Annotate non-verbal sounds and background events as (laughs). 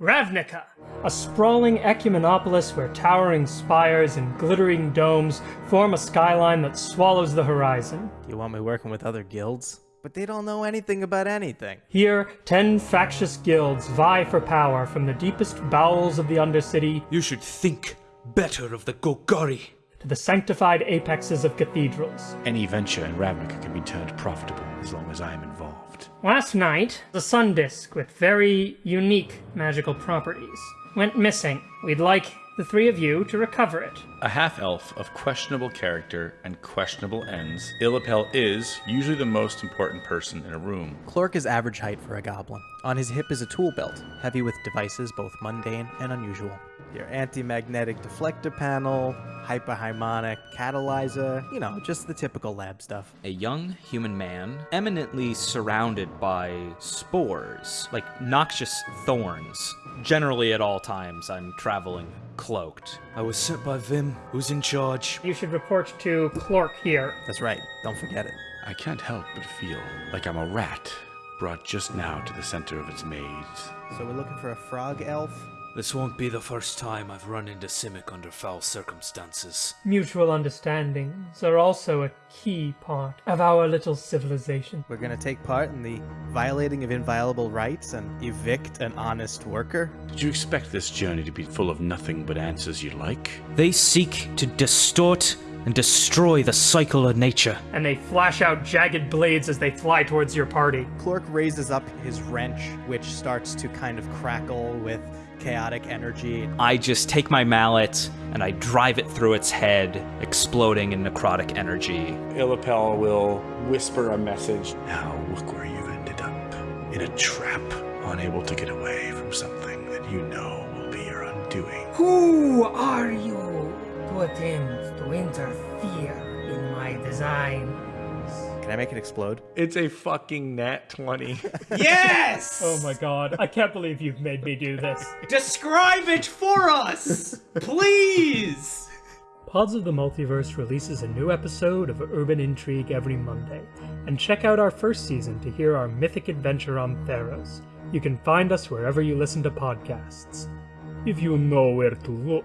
Ravnica, a sprawling ecumenopolis where towering spires and glittering domes form a skyline that swallows the horizon. Do You want me working with other guilds? But they don't know anything about anything. Here, ten factious guilds vie for power from the deepest bowels of the Undercity You should think better of the Golgari. To the sanctified apexes of cathedrals. Any venture in Ravnica can be turned profitable as long as I am involved. Last night, the sun disk with very unique magical properties went missing. We'd like the three of you to recover it. A half-elf of questionable character and questionable ends, Illipel is usually the most important person in a room. Clork is average height for a goblin. On his hip is a tool belt, heavy with devices both mundane and unusual. Your anti-magnetic deflector panel, hyperharmonic catalyzer, you know, just the typical lab stuff. a young human man, eminently surrounded by spores, like noxious thorns. Generally, at all times, I'm traveling cloaked. I was sent by Vim, who's in charge. You should report to Clork here. That's right, don't forget it. I can't help but feel like I'm a rat brought just now to the center of its maze. So we're looking for a frog elf? This won't be the first time I've run into Simic under foul circumstances. Mutual understandings are also a key part of our little civilization. We're gonna take part in the violating of inviolable rights and evict an honest worker? Did you expect this journey to be full of nothing but answers you like? They seek to distort and destroy the cycle of nature. And they flash out jagged blades as they fly towards your party. Clork raises up his wrench, which starts to kind of crackle with chaotic energy. I just take my mallet and I drive it through its head, exploding in necrotic energy. Illipel will whisper a message. Now look where you've ended up. In a trap, unable to get away from something that you know will be your undoing. Who are you to attempt to interfere in my designs? Can I make it explode? It's a fucking nat 20. (laughs) Yes! Oh my god, I can't believe you've made me do this. Describe it for us! Please! Pods of the Multiverse releases a new episode of Urban Intrigue every Monday, and check out our first season to hear our mythic adventure on Theros. You can find us wherever you listen to podcasts. If you know where to look.